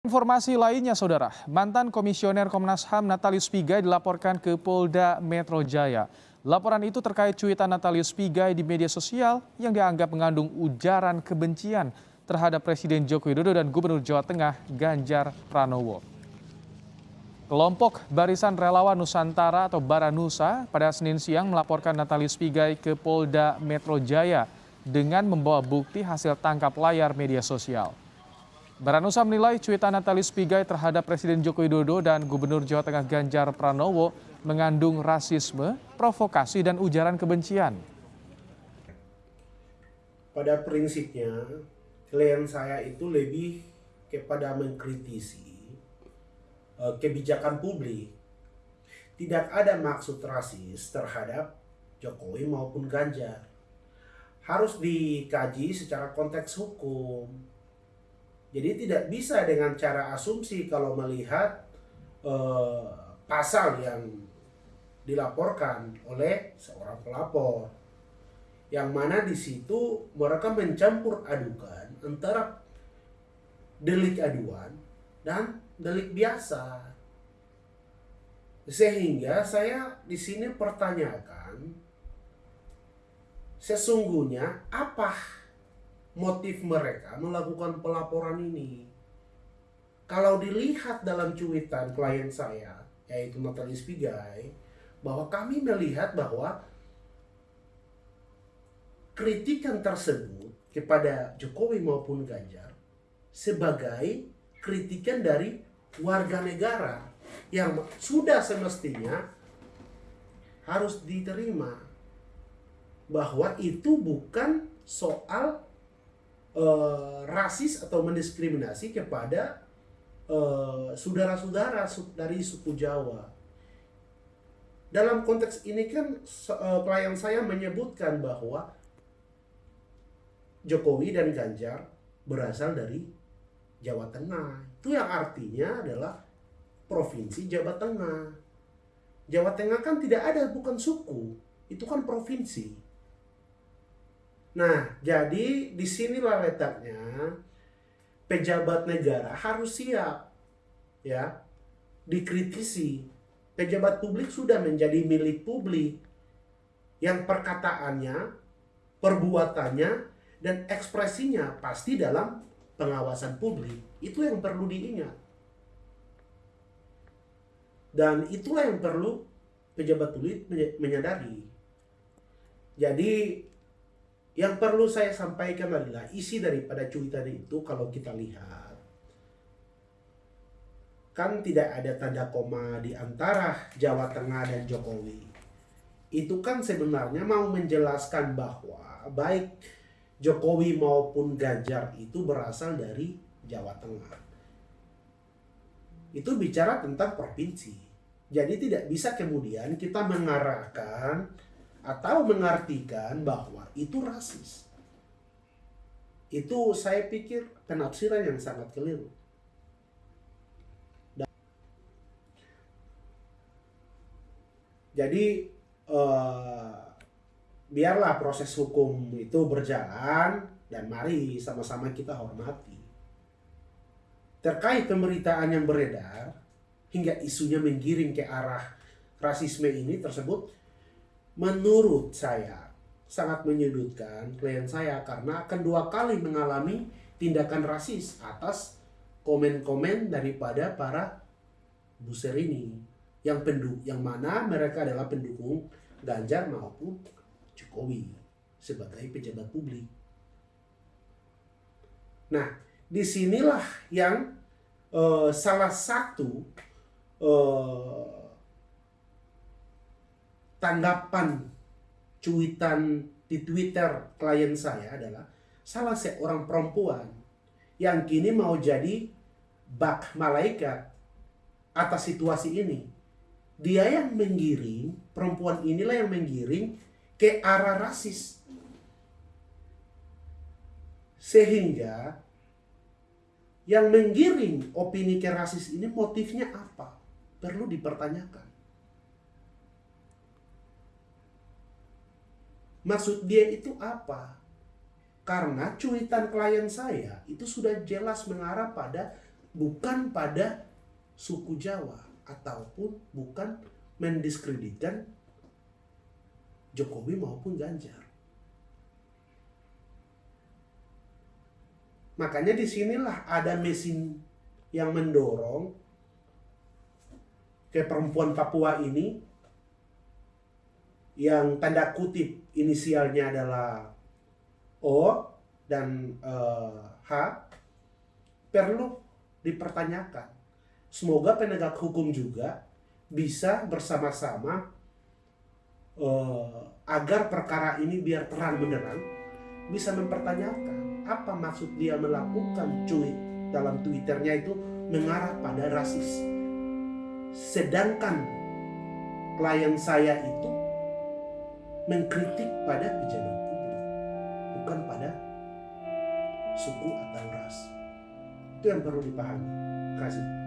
Informasi lainnya, Saudara. Mantan Komisioner Komnas HAM Natalius Pigai dilaporkan ke Polda Metro Jaya. Laporan itu terkait cuitan Natalius Pigai di media sosial yang dianggap mengandung ujaran kebencian terhadap Presiden Joko Widodo dan Gubernur Jawa Tengah Ganjar Pranowo. Kelompok Barisan Relawan Nusantara atau Baranusa pada Senin siang melaporkan Natalius Pigai ke Polda Metro Jaya dengan membawa bukti hasil tangkap layar media sosial. Baranusa menilai cuitan Natalis Pigai terhadap Presiden Joko Widodo dan Gubernur Jawa Tengah Ganjar Pranowo mengandung rasisme, provokasi, dan ujaran kebencian. Pada prinsipnya, klien saya itu lebih kepada mengkritisi uh, kebijakan publik. Tidak ada maksud rasis terhadap Jokowi maupun Ganjar. Harus dikaji secara konteks hukum jadi tidak bisa dengan cara asumsi kalau melihat eh, pasal yang dilaporkan oleh seorang pelapor. Yang mana di situ mereka mencampur adukan antara delik aduan dan delik biasa. Sehingga saya di sini pertanyakan sesungguhnya apa motif mereka melakukan pelaporan ini. Kalau dilihat dalam cuitan klien saya, yaitu Natalis Pigai, bahwa kami melihat bahwa kritikan tersebut kepada Jokowi maupun Ganjar sebagai kritikan dari warga negara yang sudah semestinya harus diterima bahwa itu bukan soal uh, rasis atau mendiskriminasi kepada eh, saudara-saudara uh, dari suku Jawa. Dalam konteks ini kan klien saya menyebutkan bahwa Jokowi dan Ganjar berasal dari Jawa Tengah. Itu yang artinya adalah provinsi Jawa Tengah. Jawa Tengah kan tidak ada bukan suku, itu kan provinsi. Nah, jadi di sinilah letaknya pejabat negara harus siap ya dikritisi. Pejabat publik sudah menjadi milik publik yang perkataannya, perbuatannya, dan ekspresinya pasti dalam pengawasan publik. Itu yang perlu diingat. Dan itulah yang perlu pejabat publik menyadari. Jadi yang perlu saya sampaikan adalah isi daripada cuitan itu kalau kita lihat kan tidak ada tanda koma di antara Jawa Tengah dan Jokowi. Itu kan sebenarnya mau menjelaskan bahwa baik Jokowi maupun Ganjar itu berasal dari Jawa Tengah. Itu bicara tentang provinsi. Jadi tidak bisa kemudian kita mengarahkan atau mengartikan bahwa itu rasis. Itu saya pikir penafsiran yang sangat keliru. jadi uh, biarlah proses hukum itu berjalan dan mari sama-sama kita hormati. Terkait pemberitaan yang beredar hingga isunya menggiring ke arah rasisme ini tersebut, menurut saya sangat menyudutkan klien saya karena akan dua kali mengalami tindakan rasis atas komen-komen daripada para buser ini yang penduk yang mana mereka adalah pendukung Ganjar maupun Jokowi sebagai pejabat publik. Nah, di sinilah yang uh, salah satu uh, tanggapan cuitan di Twitter klien saya adalah salah seorang perempuan yang kini mau jadi bak malaikat atas situasi ini. Dia yang menggiring, perempuan inilah yang menggiring ke arah rasis. Sehingga yang menggiring opini ke rasis ini motifnya apa? Perlu dipertanyakan. Maksud dia itu apa? Karena cuitan klien saya itu sudah jelas mengarah pada bukan pada suku Jawa ataupun bukan mendiskreditkan Jokowi maupun Ganjar. Makanya di sinilah ada mesin yang mendorong ke perempuan Papua ini yang tanda kutip inisialnya adalah O dan eh, H perlu dipertanyakan. Semoga penegak hukum juga bisa bersama-sama eh, agar perkara ini biar terang benderang bisa mempertanyakan apa maksud dia melakukan cuit dalam twitternya itu mengarah pada rasis. Sedangkan klien saya itu mengkritik pada pejabat publik, bukan pada suku atau ras. Itu yang perlu dipahami. Terima kasih.